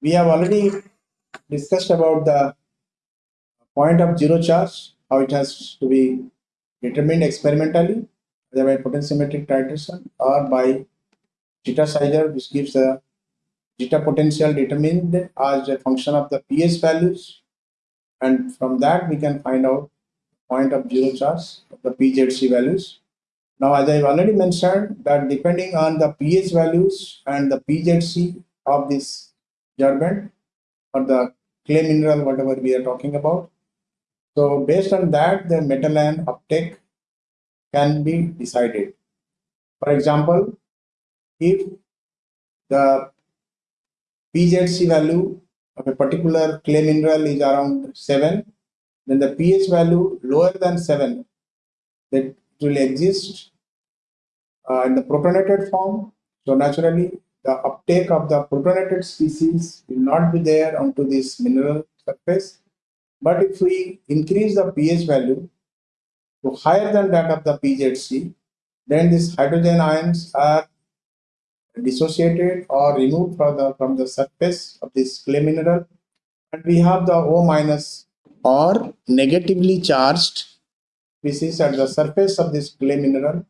we have already discussed about the point of zero charge, how it has to be determined experimentally, either by potentiometric titration or by zeta sizer, which gives the zeta potential determined as a function of the pH values. And from that, we can find out point of zero charge of the PZC values. Now, as I've already mentioned that depending on the pH values and the PZC of this sorbent or the clay mineral, whatever we are talking about. So based on that, the metal ion uptake can be decided. For example, if the PZC value of a particular clay mineral is around 7, then the pH value lower than 7 that will exist uh, in the protonated form. So naturally, the uptake of the protonated species will not be there onto this mineral surface. But if we increase the pH value to higher than that of the PZC, then these hydrogen ions are dissociated or removed from the, from the surface of this clay mineral. And we have the O minus or negatively charged species at the surface of this clay mineral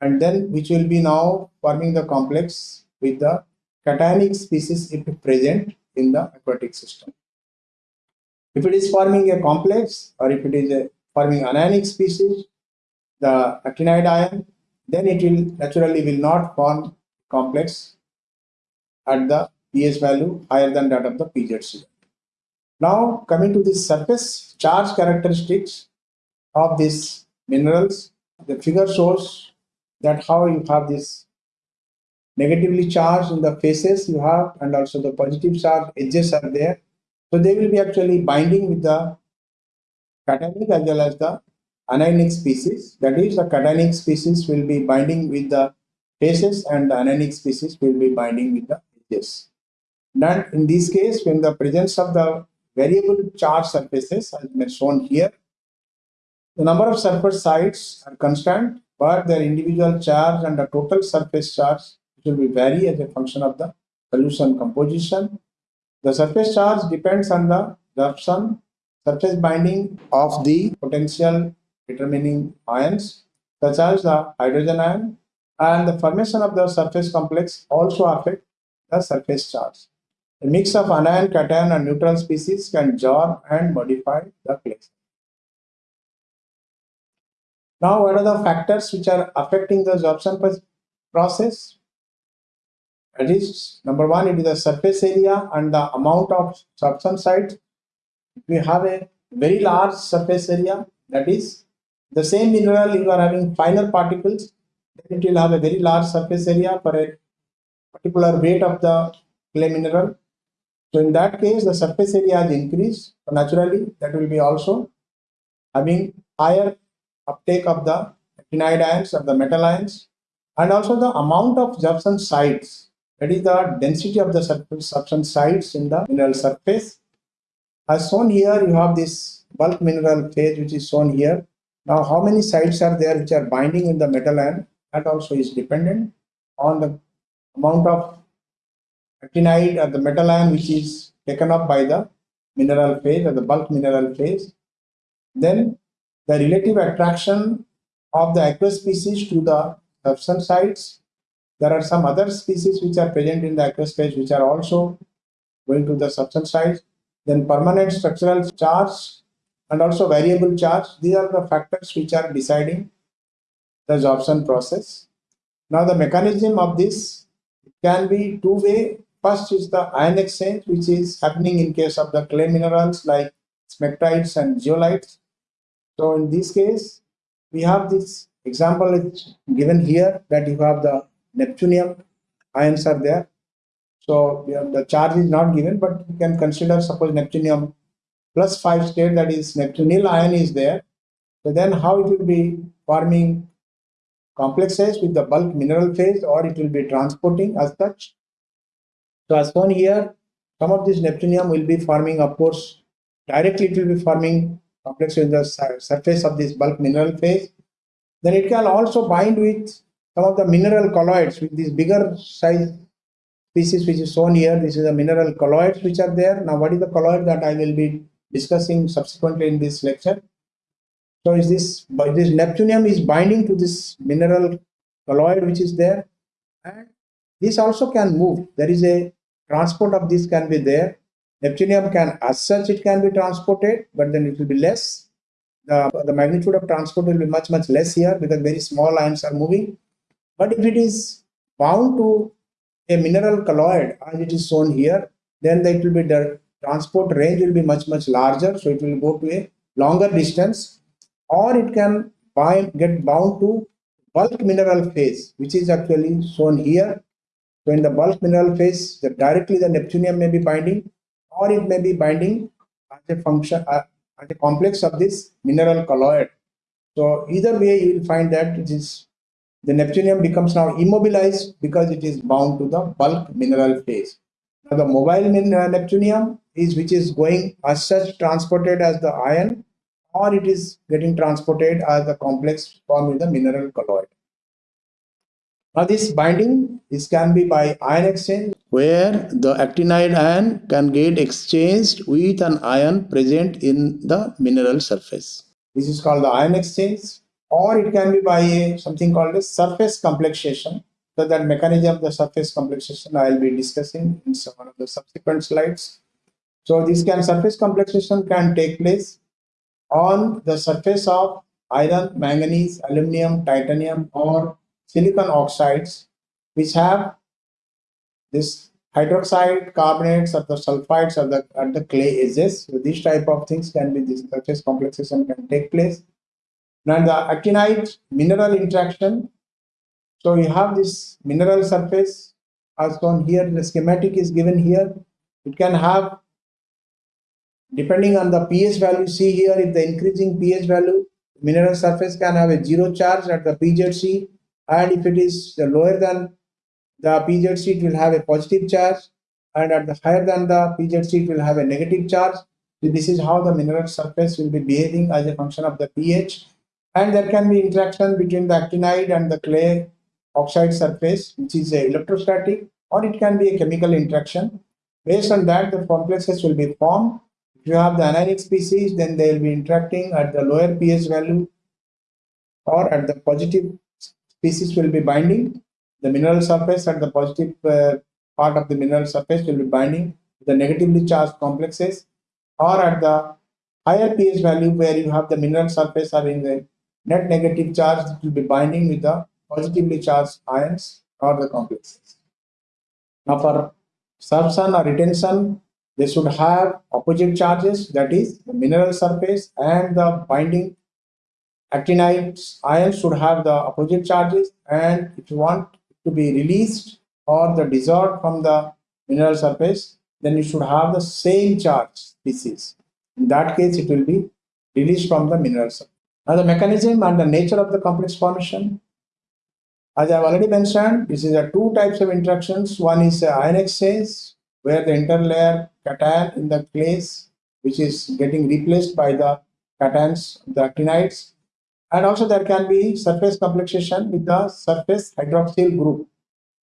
and then which will be now forming the complex with the cationic species if present in the aquatic system. If it is forming a complex or if it is forming anionic species, the actinide ion, then it will naturally will not form complex at the pH value higher than that of the PZC. Now coming to the surface charge characteristics of these minerals, the figure shows that how you have this negatively charged in the faces you have and also the positive charge edges are there. So they will be actually binding with the cationic as well as the anionic species. That is the cationic species will be binding with the faces and the anionic species will be binding with the edges. And in this case, when the presence of the variable charge surfaces as been shown here. The number of surface sites are constant, but their individual charge and the total surface charge will be vary as a function of the solution composition. The surface charge depends on the absorption surface binding of the potential determining ions such as the hydrogen ion and the formation of the surface complex also affect the surface charge. A mix of anion, cation, and neutral species can jar and modify the clay. Now, what are the factors which are affecting the absorption process? That is, number one, it is the surface area and the amount of absorption sites. We have a very large surface area, that is, the same mineral, you are having finer particles, then it will have a very large surface area for a particular weight of the clay mineral. So in that case, the surface area has increased. So naturally, that will be also having higher uptake of the actinide ions or the metal ions and also the amount of absorption sites that is the density of the absorption sites in the mineral surface as shown here you have this bulk mineral phase which is shown here now how many sites are there which are binding in the metal ion that also is dependent on the amount of actinide or the metal ion which is taken up by the mineral phase or the bulk mineral phase. Then the relative attraction of the aqueous species to the substance sites. There are some other species which are present in the aqueous phase which are also going to the substance sites. Then permanent structural charge and also variable charge. These are the factors which are deciding the absorption process. Now the mechanism of this can be two-way First is the ion exchange, which is happening in case of the clay minerals like smectites and zeolites. So in this case, we have this example given here that you have the neptunium ions are there. So the charge is not given, but you can consider suppose neptunium plus 5 state that is neptunyl ion is there. So then how it will be forming complexes with the bulk mineral phase or it will be transporting as such so as shown here, some of this neptunium will be forming, of course, directly it will be forming complex in the surface of this bulk mineral phase. Then it can also bind with some of the mineral colloids with these bigger size species which is shown here. This is the mineral colloids which are there. Now, what is the colloid that I will be discussing subsequently in this lecture? So, is this by this neptunium is binding to this mineral colloid which is there, and this also can move. There is a transport of this can be there. Neptunium can, as such, it can be transported, but then it will be less. The, the magnitude of transport will be much much less here because very small ions are moving. But if it is bound to a mineral colloid as it is shown here, then it will be the transport range will be much much larger. So it will go to a longer distance or it can bind, get bound to bulk mineral phase, which is actually shown here. So in the bulk mineral phase, the, directly the neptunium may be binding or it may be binding as a function, uh, as a complex of this mineral colloid. So either way, you will find that it is the neptunium becomes now immobilized because it is bound to the bulk mineral phase. Now the mobile uh, neptunium is which is going as such transported as the ion or it is getting transported as the complex formed in the mineral colloid. Now this binding this can be by ion exchange where the actinide ion can get exchanged with an ion present in the mineral surface. This is called the ion exchange or it can be by a, something called a surface complexation. So that mechanism of the surface complexation I will be discussing in some of the subsequent slides. So this can surface complexation can take place on the surface of iron, manganese, aluminum, titanium or silicon oxides which have this hydroxide carbonates or the sulfides or the at the clay edges. So these type of things can be this surface complexation can take place. Now the actinide mineral interaction. So you have this mineral surface as shown here. The schematic is given here. It can have depending on the pH value. See here if the increasing pH value mineral surface can have a zero charge at the PZC and if it is lower than the PZC it will have a positive charge and at the higher than the PZC it will have a negative charge. So this is how the mineral surface will be behaving as a function of the pH and there can be interaction between the actinide and the clay oxide surface which is a electrostatic or it can be a chemical interaction. Based on that the complexes will be formed. If you have the anionic species then they will be interacting at the lower pH value or at the positive species will be binding the mineral surface at the positive uh, part of the mineral surface will be binding the negatively charged complexes or at the higher pH value where you have the mineral surface having a net negative charge will be binding with the positively charged ions or the complexes. Now for sorption or retention they should have opposite charges that is the mineral surface and the binding actinides ions should have the opposite charges and if you want to be released or the dissolved from the mineral surface, then you should have the same charge species. In that case, it will be released from the mineral surface. Now, the mechanism and the nature of the complex formation. As I have already mentioned, this is a two types of interactions. One is ion exchange, where the interlayer cation in the clays, which is getting replaced by the cations, the actinides, and also there can be surface complexation with the surface hydroxyl group.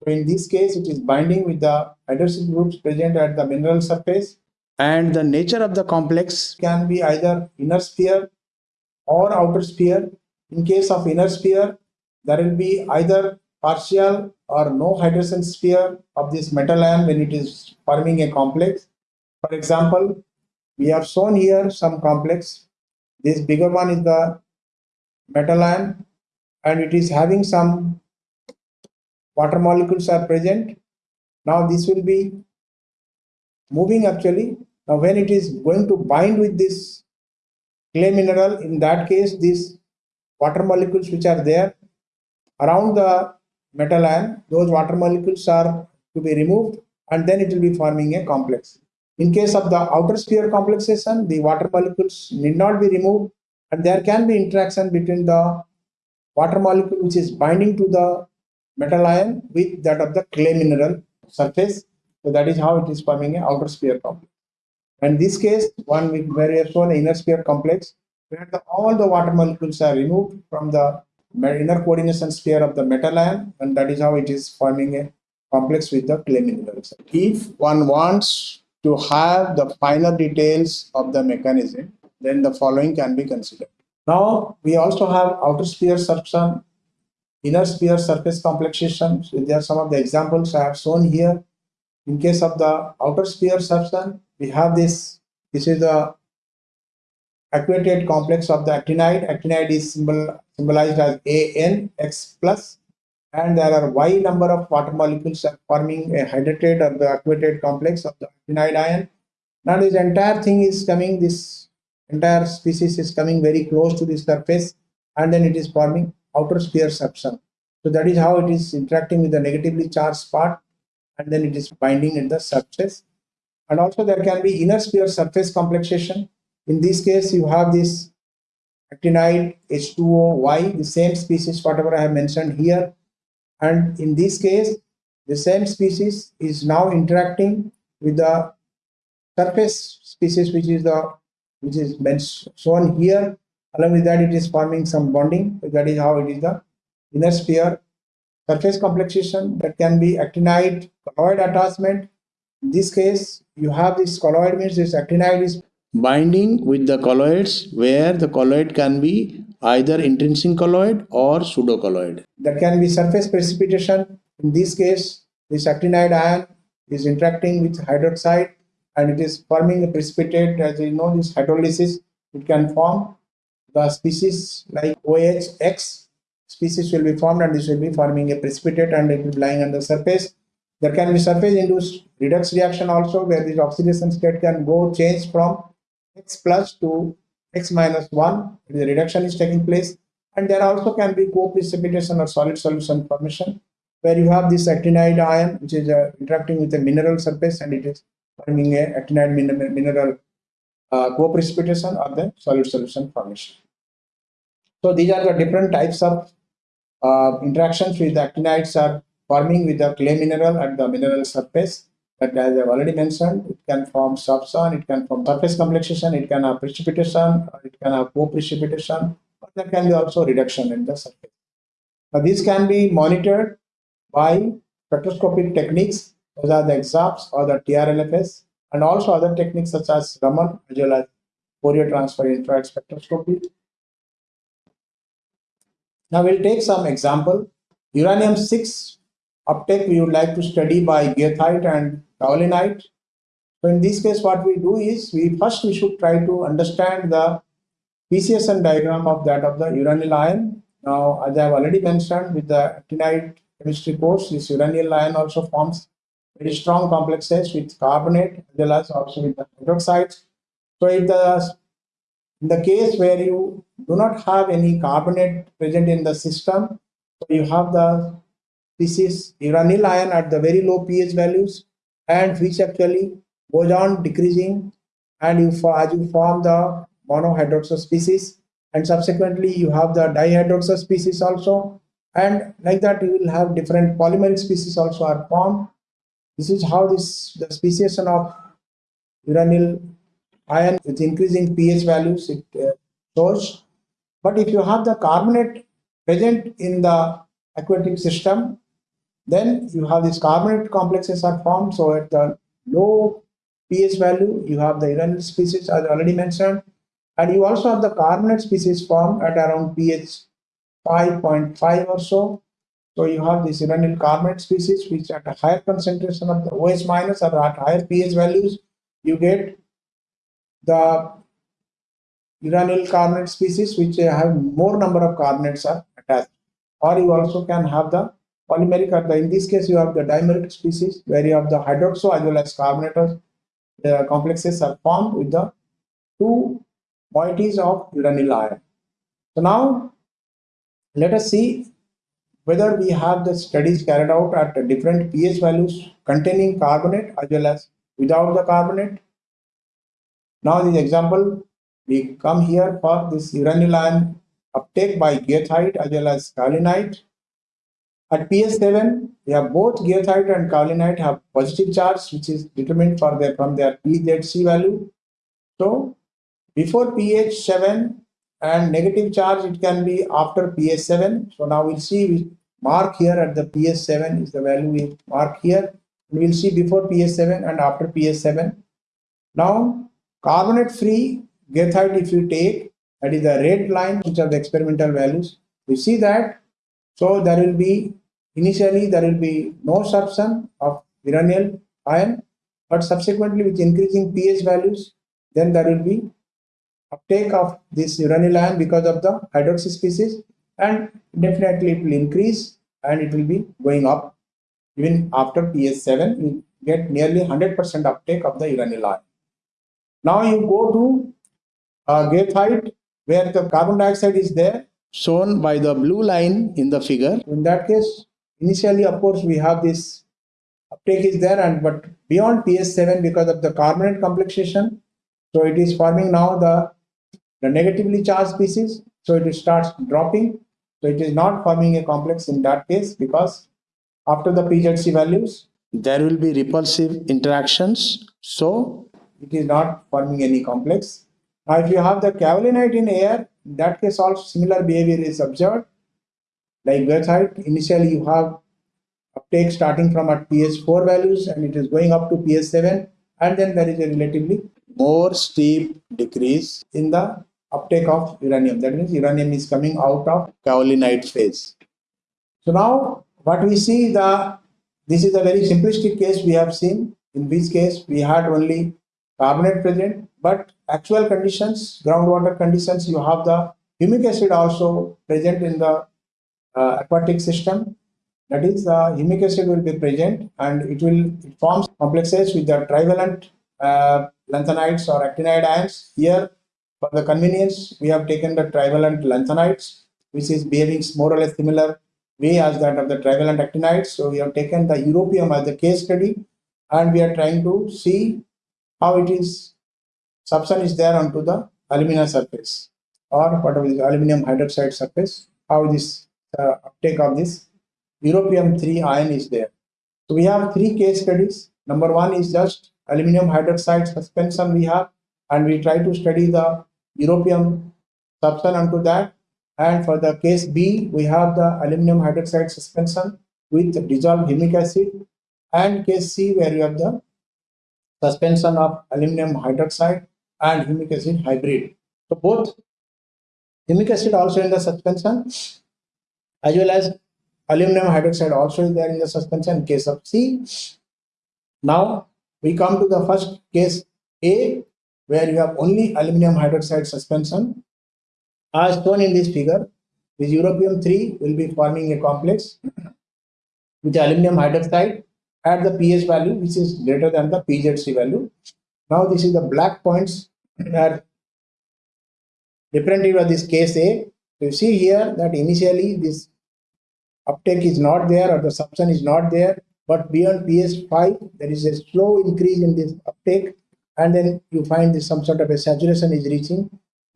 So in this case, it is binding with the hydroxyl groups present at the mineral surface. And the nature of the complex can be either inner sphere or outer sphere. In case of inner sphere, there will be either partial or no hydration sphere of this metal ion when it is forming a complex. For example, we have shown here some complex. This bigger one is the metal ion and it is having some water molecules are present. Now this will be moving actually. Now when it is going to bind with this clay mineral, in that case these water molecules which are there around the metal ion, those water molecules are to be removed and then it will be forming a complex. In case of the outer sphere complexation, the water molecules need not be removed and there can be interaction between the water molecule which is binding to the metal ion with that of the clay mineral surface. So that is how it is forming an outer sphere complex. And this case, one where we have shown inner sphere complex, where the, all the water molecules are removed from the inner coordination sphere of the metal ion, and that is how it is forming a complex with the clay minerals. If one wants to have the finer details of the mechanism, then the following can be considered. Now, we also have outer sphere sorption, inner sphere surface complexation. So there are some of the examples I have shown here. In case of the outer sphere sorption, we have this. This is the aquated complex of the actinide. Actinide is symbol, symbolized as ANX plus and there are y number of water molecules forming a hydrated or the aquated complex of the actinide ion. Now this entire thing is coming, this entire species is coming very close to the surface and then it is forming outer sphere sorption. So that is how it is interacting with the negatively charged part and then it is binding in the surface. And also there can be inner sphere surface complexation. In this case, you have this actinide H2O, the same species, whatever I have mentioned here, and in this case the same species is now interacting with the surface species which is the which is shown here. Along with that it is forming some bonding. That is how it is the inner sphere surface complexation. That can be actinide colloid attachment in this case you have this colloid means this actinide is binding with the colloids where the colloid can be either intrinsic colloid or pseudocolloid. There can be surface precipitation. In this case, this actinide ion is interacting with hydroxide and it is forming a precipitate. As you know, this hydrolysis, it can form the species like OHX species will be formed and this will be forming a precipitate and it will be lying on the surface. There can be surface induced redox reaction also where this oxidation state can go change from X plus to X minus 1, the reduction is taking place. And there also can be co-precipitation or solid solution formation where you have this actinide ion which is uh, interacting with a mineral surface and it is forming a actinide mineral, mineral uh, co-precipitation or the solid solution formation. So these are the different types of uh, interactions with the actinides are forming with the clay mineral at the mineral surface. But as I've already mentioned, it can form sorption, it can form surface complexation, it can have precipitation, it can have co-precipitation, but there can be also reduction in the surface. Now these can be monitored by spectroscopic techniques, those are the EXAFS or the TRLFS, and also other techniques such as Raman as well as Fourier transform infrared spectroscopy. Now we'll take some example. Uranium 6 uptake we would like to study by goethite and kaolinite. So in this case, what we do is we first we should try to understand the speciation diagram of that of the uranyl ion. Now, as I have already mentioned with the actinide chemistry course, this uranyl ion also forms very strong complexes with carbonate as well as also with the hydroxides. So if the in the case where you do not have any carbonate present in the system, so you have the this is uranyl ion at the very low pH values and which actually goes on decreasing and you as you form the monohydroxy species and subsequently you have the dihydroxy species also and like that you will have different polymeric species also are formed. This is how this the speciation of uranyl ion with increasing pH values it uh, shows. But if you have the carbonate present in the aquatic system, then you have these carbonate complexes are formed. So at the low pH value, you have the uranyl species as already mentioned. And you also have the carbonate species formed at around pH 5.5 or so. So you have this uranyl carbonate species which at a higher concentration of the OH minus or at higher pH values, you get the uranyl carbonate species which have more number of carbonates are attached. Or you also can have the polymeric are in this case you have the dimeric species where you have the hydroxo as well as carbonators the complexes are formed with the two moieties of uranyl ion. So now let us see whether we have the studies carried out at different pH values containing carbonate as well as without the carbonate. Now this example we come here for this uranyl ion uptake by goethite as well as kaolinite at pH7, we have both goethite and kaolinite have positive charge, which is determined for their from their PZC value. So before pH 7 and negative charge, it can be after pH 7. So now we'll see we mark here at the pH7 is the value we mark here. We will see before pH7 and after pH7. Now, carbonate free goethite if you take, that is the red line, which are the experimental values. We see that, so there will be, initially there will be no substance of uranyl ion, but subsequently with increasing pH values, then there will be uptake of this uranyl ion because of the hydroxy species and definitely it will increase and it will be going up even after pH 7 you get nearly 100% uptake of the uranyl ion. Now you go to uh, goethite where the carbon dioxide is there shown by the blue line in the figure. In that case initially of course we have this uptake is there and but beyond pH7 because of the carbonate complexation so it is forming now the the negatively charged species so it starts dropping so it is not forming a complex in that case because after the PZC values, there will be repulsive interactions. So it is not forming any complex. Now, if you have the kaolinite in air, in that case also similar behavior is observed. Like goethite, initially you have uptake starting from at pH4 values and it is going up to pH7 and then there is a relatively more steep decrease in the uptake of uranium. That means uranium is coming out of kaolinite phase. So now what we see the this is a very simplistic case we have seen. In this case, we had only carbonate present, but actual conditions, groundwater conditions, you have the humic acid also present in the aquatic system. That is, the uh, humic acid will be present and it will it forms complexes with the trivalent uh, lanthanides or actinide ions. Here, for the convenience, we have taken the trivalent lanthanides, which is behaving more or less similar way as that of the trivalent actinides. So we have taken the europium as the case study and we are trying to see how it is substance is there onto the alumina surface or whatever is aluminum hydroxide surface, how this uh, uptake of this europium 3 ion is there. So we have three case studies. Number one is just aluminum hydroxide suspension we have and we try to study the europium substance onto that and for the case B, we have the aluminum hydroxide suspension with dissolved humic acid. And case C, where you have the suspension of aluminum hydroxide and humic acid hybrid. So both humic acid also in the suspension as well as aluminum hydroxide also is there in the suspension case of C. Now we come to the first case A where you have only aluminum hydroxide suspension as shown in this figure, this europium 3 will be forming a complex with aluminum hydroxide at the pH value which is greater than the PZC value. Now this is the black points that representative of this case A. So you see here that initially this uptake is not there or the substance is not there but beyond pH5 there is a slow increase in this uptake and then you find this some sort of a saturation is reaching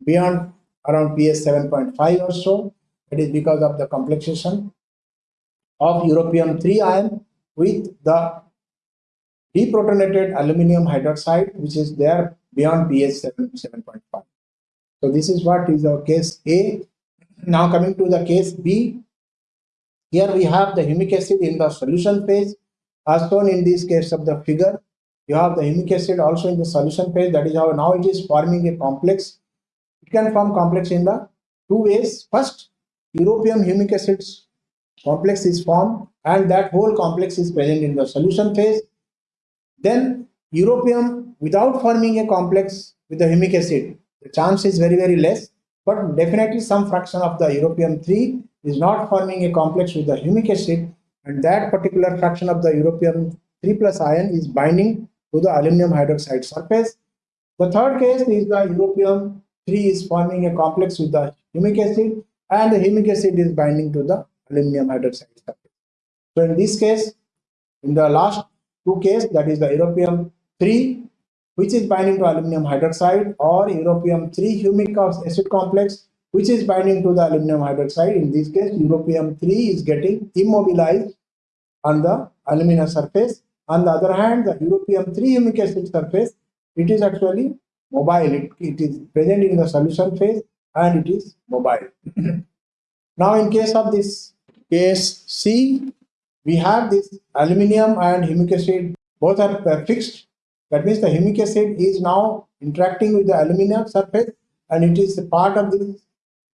beyond around pH 7.5 or so. It is because of the complexation of europium 3 ion with the deprotonated aluminum hydroxide, which is there beyond pH 7, 7.5. So this is what is the case A. Now coming to the case B, here we have the humic acid in the solution phase as shown in this case of the figure. You have the humic acid also in the solution phase. That is how now it is forming a complex it can form complex in the two ways. First, europium humic acids complex is formed and that whole complex is present in the solution phase. Then europium without forming a complex with the humic acid, the chance is very, very less, but definitely some fraction of the europium 3 is not forming a complex with the humic acid and that particular fraction of the europium 3 plus ion is binding to the aluminum hydroxide surface. The third case is the europium 3 is forming a complex with the humic acid and the humic acid is binding to the aluminum hydroxide surface. So in this case, in the last two case, that is the europium 3, which is binding to aluminum hydroxide or europium 3 humic acid complex, which is binding to the aluminum hydroxide. In this case, europium 3 is getting immobilized on the alumina surface. On the other hand, the europium 3 humic acid surface, it is actually mobile it, it is present in the solution phase and it is mobile now in case of this case C, we have this aluminum and humic acid both are fixed. That means the humic acid is now interacting with the aluminum surface and it is a part of this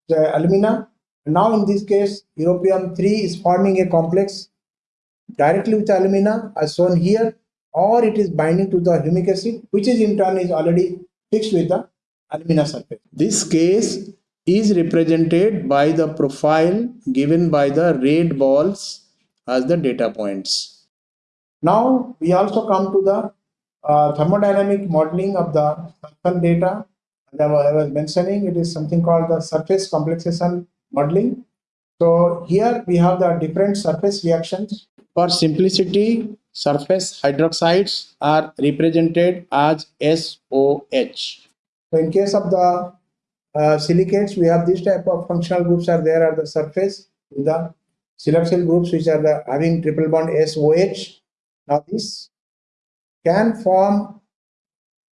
the alumina. Now in this case, europium 3 is forming a complex directly with alumina as shown here or it is binding to the humic acid which is in turn is already fixed with the alumina surface. This case is represented by the profile given by the red balls as the data points. Now we also come to the uh, thermodynamic modeling of the surface data. I was mentioning, it is something called the surface complexation modeling. So here we have the different surface reactions. For simplicity, surface hydroxides are represented as SOH. So in case of the uh, silicates, we have this type of functional groups are there at the surface the siloxyl groups which are the, having triple bond SOH. Now this can form,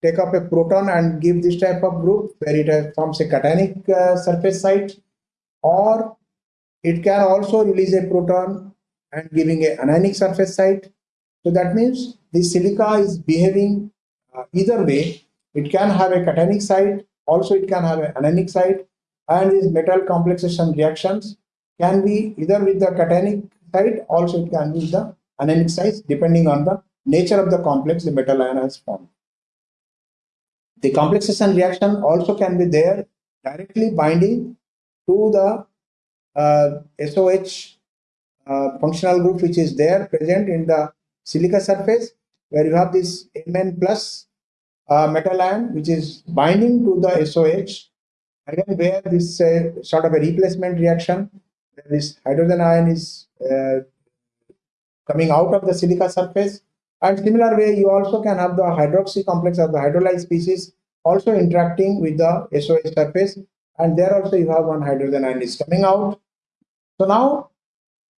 take up a proton and give this type of group where it forms a cationic uh, surface site or it can also release a proton and giving a anionic surface site. So that means the silica is behaving uh, either way. It can have a cationic site, also it can have an anionic site, and these metal complexation reactions can be either with the cationic site, also it can be the anionic site, depending on the nature of the complex the metal ion has formed. The complexation reaction also can be there directly binding to the uh, SOH uh, functional group which is there present in the silica surface where you have this Mn plus uh, metal ion which is binding to the SOH again where this uh, sort of a replacement reaction this hydrogen ion is uh, coming out of the silica surface and similar way you also can have the hydroxy complex of the hydrolyzed species also interacting with the SOH surface and there also you have one hydrogen ion is coming out so now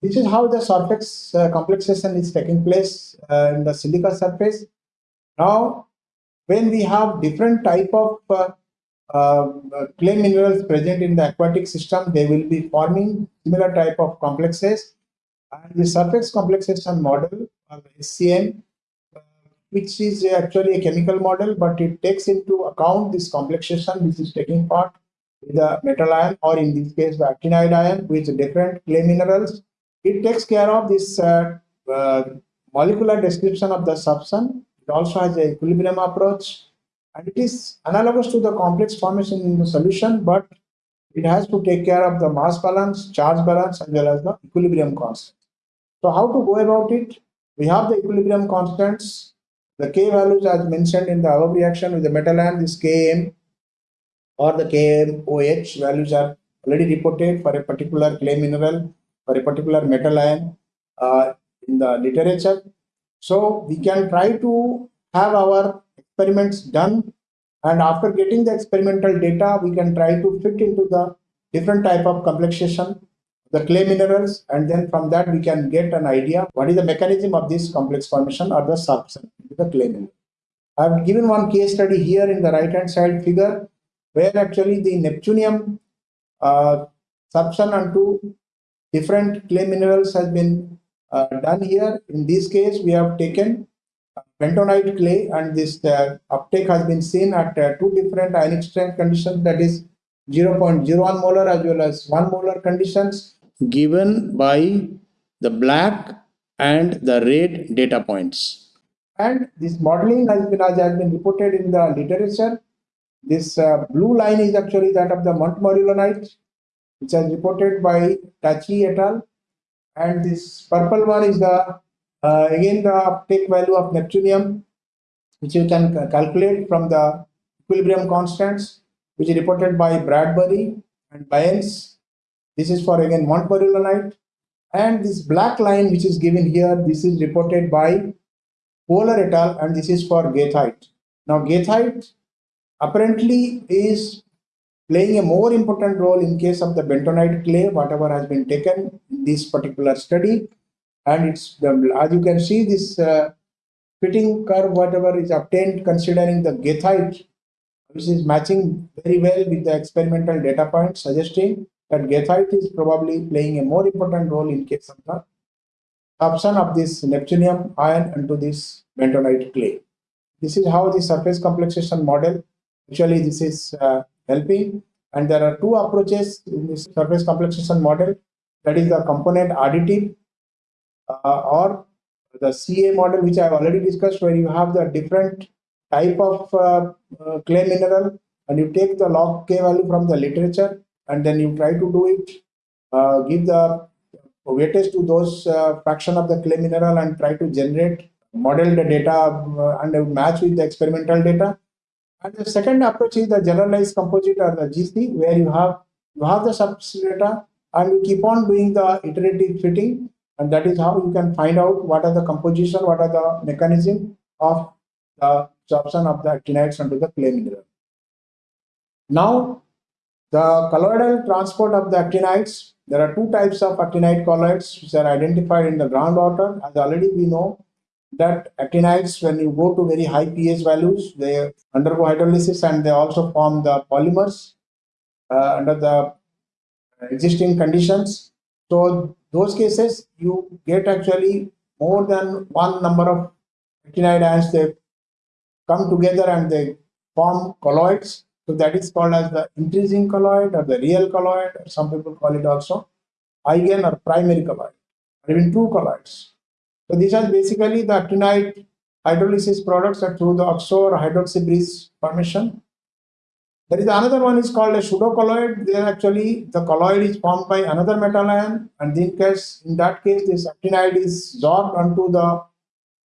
this is how the surface uh, complexation is taking place uh, in the silica surface. Now, when we have different type of uh, uh, clay minerals present in the aquatic system, they will be forming similar type of complexes. And the surface complexation model of SCM, which is actually a chemical model, but it takes into account this complexation which is taking part with the metal ion or in this case the actinide ion with different clay minerals it takes care of this uh, uh, molecular description of the substance. It also has an equilibrium approach and it is analogous to the complex formation in the solution, but it has to take care of the mass balance, charge balance, as well as the equilibrium constant. So how to go about it? We have the equilibrium constants, the K values as mentioned in the above reaction with the metal ion, this Km or the KMOH values are already reported for a particular clay mineral for a particular metal ion uh, in the literature. So we can try to have our experiments done and after getting the experimental data, we can try to fit into the different type of complexation, the clay minerals, and then from that we can get an idea what is the mechanism of this complex formation or the substance, the clay mineral. I've given one case study here in the right hand side figure where actually the Neptunium uh, substance onto different clay minerals has been uh, done here. In this case, we have taken bentonite clay and this uh, uptake has been seen at uh, two different ionic strength conditions that is 0.01 molar as well as 1 molar conditions given by the black and the red data points. And this modeling has been, as has been reported in the literature. This uh, blue line is actually that of the montmorillonite which is reported by Tachi et al. And this purple one is the uh, again the uptake value of neptunium, which you can calculate from the equilibrium constants, which is reported by Bradbury and Baeyens. This is for again Montmorillonite. And this black line, which is given here, this is reported by Polar et al. and this is for Goethite. Now, Goethite apparently is playing a more important role in case of the bentonite clay, whatever has been taken in this particular study. And it's the, as you can see, this uh, fitting curve, whatever is obtained considering the goethite, which is matching very well with the experimental data points, suggesting that graphite is probably playing a more important role in case of the absorption of this neptunium ion into this bentonite clay. This is how the surface complexation model, actually this is uh, helping. And there are two approaches in this surface complexation model. That is the component additive uh, or the CA model which I have already discussed where you have the different type of uh, uh, clay mineral. And you take the log K value from the literature and then you try to do it, uh, give the weightage to those uh, fraction of the clay mineral and try to generate model the data uh, and match with the experimental data. And the second approach is the generalized composite or the GC where you have you have the substrate data and you keep on doing the iterative fitting and that is how you can find out what are the composition, what are the mechanism of the absorption of the actinides onto the clay mineral. Now, the colloidal transport of the actinides, there are two types of actinide colloids which are identified in the groundwater. As already we know that actinides, when you go to very high pH values, they undergo hydrolysis and they also form the polymers uh, under the existing conditions. So those cases, you get actually more than one number of actinide ions, they come together and they form colloids so that is called as the intrinsic colloid or the real colloid, some people call it also eigen or primary colloid, or even true colloids. So these are basically the actinide hydrolysis products that through the oxo or hydroxy bridge formation. There is another one is called a pseudocolloid. There actually the colloid is formed by another metal ion, and in case in that case this actinide is sorbed onto the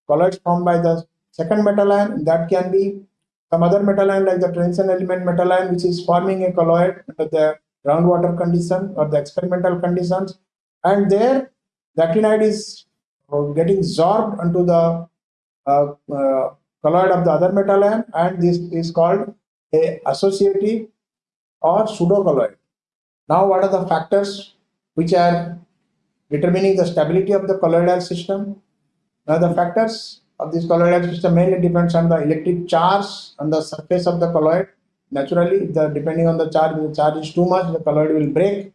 colloids formed by the second metal ion. That can be some other metal ion like the transition element metal ion which is forming a colloid under the groundwater condition or the experimental conditions and there the actinide is uh, getting sorbed onto the uh, uh, colloid of the other metal ion and this is called a associative or pseudo colloid. Now what are the factors which are determining the stability of the colloidal system? Now the factors of this colloidal system mainly depends on the electric charge on the surface of the colloid. Naturally, the depending on the charge, if the charge is too much, the colloid will break.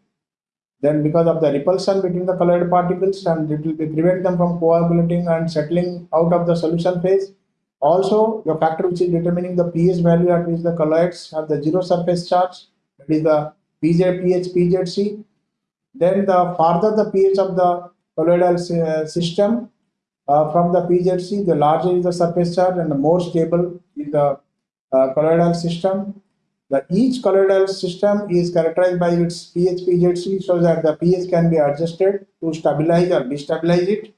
Then because of the repulsion between the colloid particles and it will prevent them from coagulating and settling out of the solution phase. Also, the factor which is determining the pH value at which the colloids have the zero surface charge, that is the PJ, pH, PZC. Then the farther the pH of the colloidal uh, system, uh, from the PZC, the larger is the surface charge and the more stable is the uh, colloidal system. The each colloidal system is characterized by its pH PZC so that the pH can be adjusted to stabilize or destabilize it.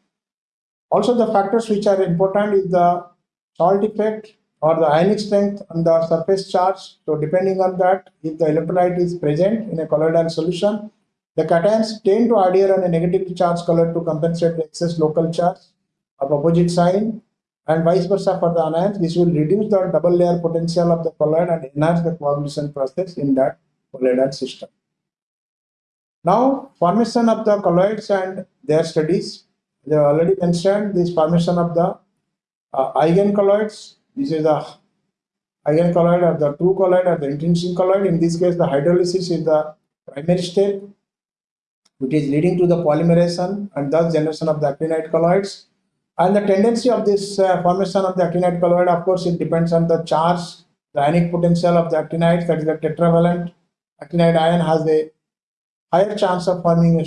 Also, the factors which are important is the salt effect or the ionic strength on the surface charge. So, depending on that, if the electrolyte is present in a colloidal solution, the cations tend to adhere on a negatively charged colloid to compensate the excess local charge of opposite sign and vice versa for the anions. This will reduce the double layer potential of the colloid and enhance the coagulation process in that colloidal system. Now, formation of the colloids and their studies. They have already mentioned this formation of the uh, eigen colloids. This is the eigen colloid or the true colloid or the intrinsic colloid. In this case, the hydrolysis is the primary step, which is leading to the polymerization and thus generation of the actinide colloids. And the tendency of this uh, formation of the actinide colloid, of course, it depends on the charge, the ionic potential of the actinides, that is the tetravalent actinide ion has a higher chance of forming a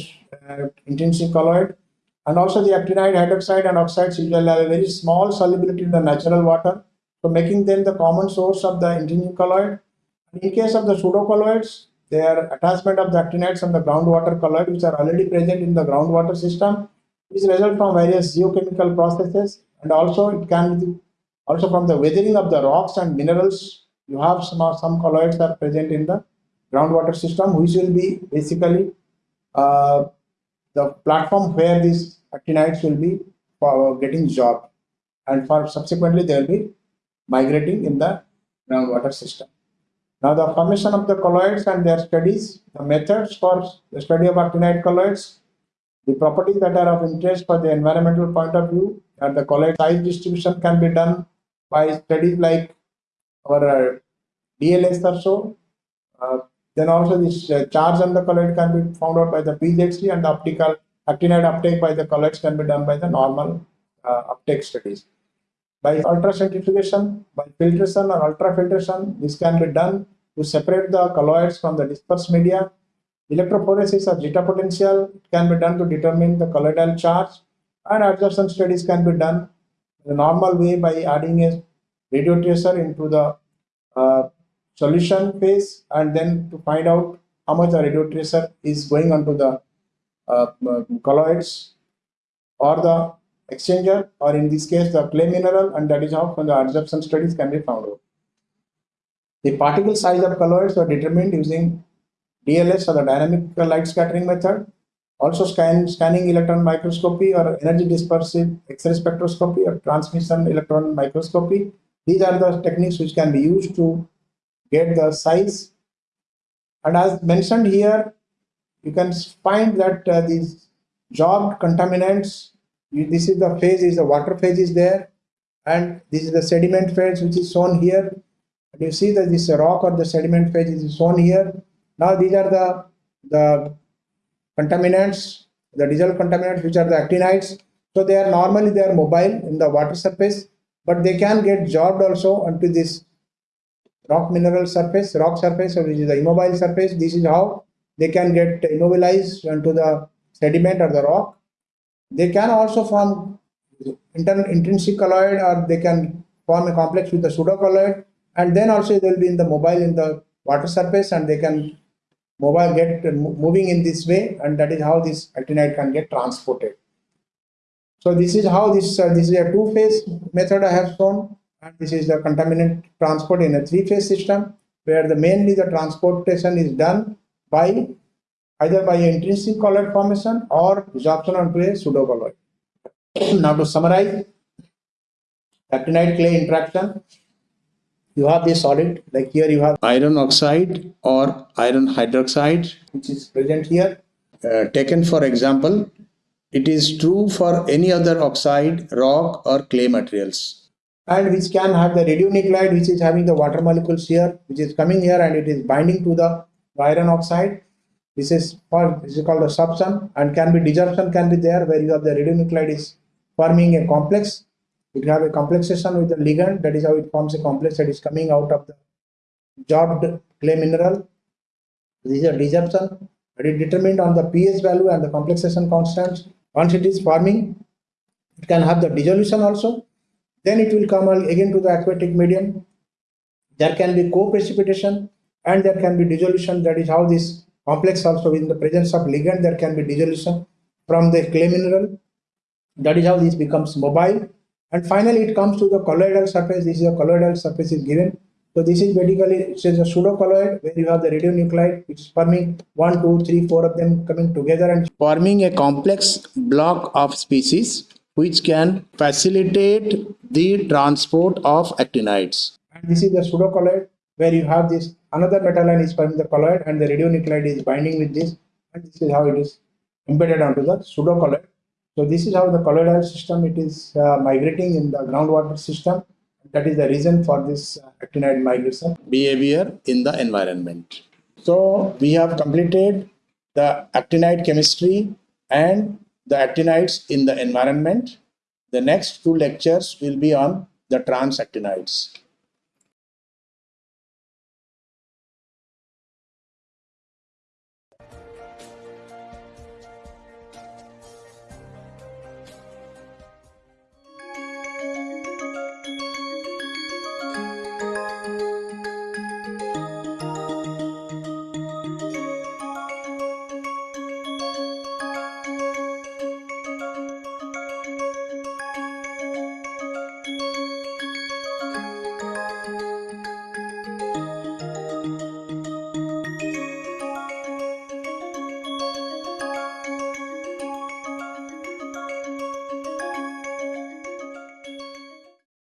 uh, intrinsic colloid. And also the actinide hydroxide and oxides usually have a very small solubility in the natural water, so making them the common source of the intrinsic colloid. In case of the pseudocolloids, their attachment of the actinides and the groundwater colloid, which are already present in the groundwater system, which result from various geochemical processes and also it can be also from the weathering of the rocks and minerals you have some some colloids are present in the groundwater system which will be basically uh, the platform where these actinides will be for getting job and for subsequently they will be migrating in the groundwater system. Now the formation of the colloids and their studies, the methods for the study of actinide colloids the properties that are of interest for the environmental point of view and the colloid size distribution can be done by studies like our uh, DLS or so. Uh, Then also this uh, charge on the colloid can be found out by the PZC and the optical actinide uptake by the colloids can be done by the normal uh, uptake studies. By ultracentrifugation, by filtration or ultrafiltration, this can be done to separate the colloids from the dispersed media. Electrophoresis or zeta potential can be done to determine the colloidal charge and adsorption studies can be done in the normal way by adding a radio tracer into the uh, solution phase and then to find out how much the radio tracer is going onto the uh colloids or the exchanger or in this case the clay mineral and that is how from the adsorption studies can be found out. The particle size of colloids are determined using DLS or the dynamic light scattering method. Also scan, scanning electron microscopy or energy dispersive X-ray spectroscopy or transmission electron microscopy. These are the techniques which can be used to get the size. And as mentioned here, you can find that uh, these job contaminants you, this is the phase is the water phase is there and this is the sediment phase which is shown here and you see that this rock or the sediment phase is shown here now these are the the contaminants the diesel contaminants which are the actinides. So they are normally they are mobile in the water surface but they can get sorbed also onto this rock mineral surface rock surface which is the immobile surface. This is how they can get immobilized onto the sediment or the rock. They can also form intrinsic colloid or they can form a complex with the pseudocolloid and then also they will be in the mobile in the water surface and they can mobile get moving in this way and that is how this actinide can get transported. So this is how this uh, this is a two phase method I have shown and this is the contaminant transport in a three phase system where the mainly the transportation is done by either by intrinsic colloid formation or resorption onto a pseudocolloid. now to summarize, actinide clay interaction, you have this solid, like here you have iron oxide or iron hydroxide, which is present here. Uh, taken for example, it is true for any other oxide, rock or clay materials. And which can have the radionuclide, which is having the water molecules here, which is coming here and it is binding to the iron oxide this is called this is called a subsum and can be desorption can be there where you have the radionuclide is forming a complex. You can have a complexation with the ligand. That is how it forms a complex that is coming out of the sorbed clay mineral. This is a desorption. It is determined on the pH value and the complexation constants. Once it is forming, it can have the dissolution also. Then it will come again to the aquatic medium. There can be co-precipitation and there can be dissolution. That is how this complex also in the presence of ligand there can be dissolution from the clay mineral that is how this becomes mobile and finally it comes to the colloidal surface. This is a colloidal surface is given. So this is basically says a pseudocolloid where you have the radionuclide. Which is forming one two three four of them coming together and forming a complex block of species which can facilitate the transport of actinides. And this is the pseudocolloid where you have this another metal line is forming the colloid and the radionuclide is binding with this. And this is how it is embedded onto the pseudocolloid. So this is how the colloidal system it is uh, migrating in the groundwater system. That is the reason for this uh, actinide migration behavior in the environment. So we have completed the actinide chemistry and the actinides in the environment. The next two lectures will be on the transactinides.